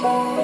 care.